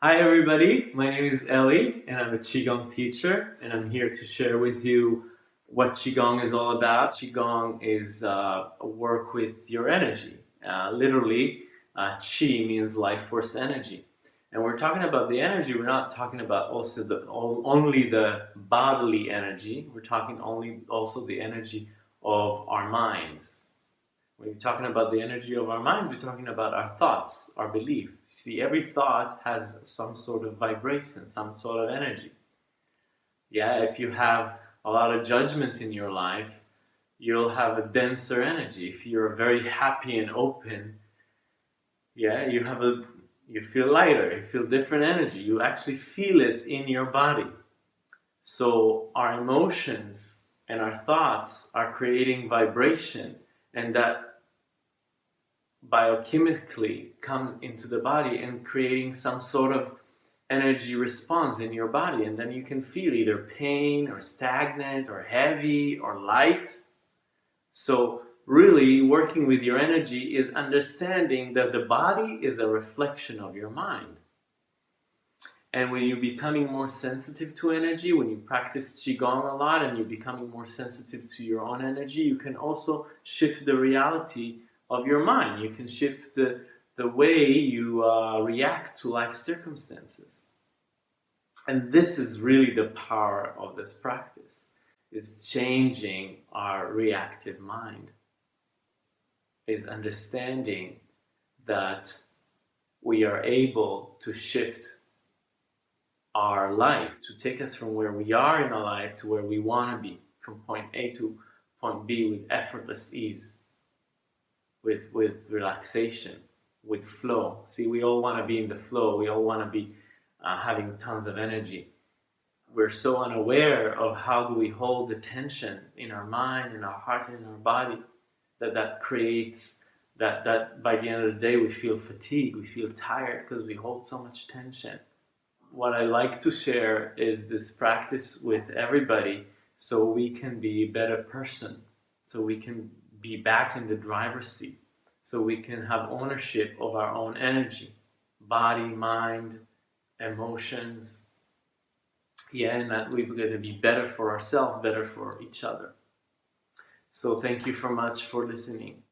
Hi everybody, my name is Eli and I'm a Qigong teacher and I'm here to share with you what Qigong is all about. Qigong is uh, work with your energy. Uh, literally, uh, Qi means life force energy. And we're talking about the energy, we're not talking about also the only the bodily energy, we're talking only also the energy of our minds. When you're talking about the energy of our mind, we're talking about our thoughts, our belief. See, every thought has some sort of vibration, some sort of energy. Yeah, if you have a lot of judgment in your life, you'll have a denser energy. If you're very happy and open, yeah, you have a you feel lighter, you feel different energy. You actually feel it in your body. So our emotions and our thoughts are creating vibration and that biochemically comes into the body and creating some sort of energy response in your body. And then you can feel either pain or stagnant or heavy or light. So really working with your energy is understanding that the body is a reflection of your mind and when you're becoming more sensitive to energy, when you practice Qigong a lot and you're becoming more sensitive to your own energy, you can also shift the reality of your mind. You can shift the, the way you uh, react to life circumstances. And this is really the power of this practice, is changing our reactive mind, is understanding that we are able to shift our life, to take us from where we are in our life to where we want to be, from point A to point B with effortless ease with, with relaxation, with flow. See, we all want to be in the flow. We all want to be uh, having tons of energy. We're so unaware of how do we hold the tension in our mind, in our heart, and in our body that that creates that, that by the end of the day we feel fatigued, we feel tired because we hold so much tension. What I like to share is this practice with everybody so we can be a better person, so we can be back in the driver's seat so we can have ownership of our own energy, body, mind, emotions. Yeah, and that we're going to be better for ourselves, better for each other. So thank you so much for listening.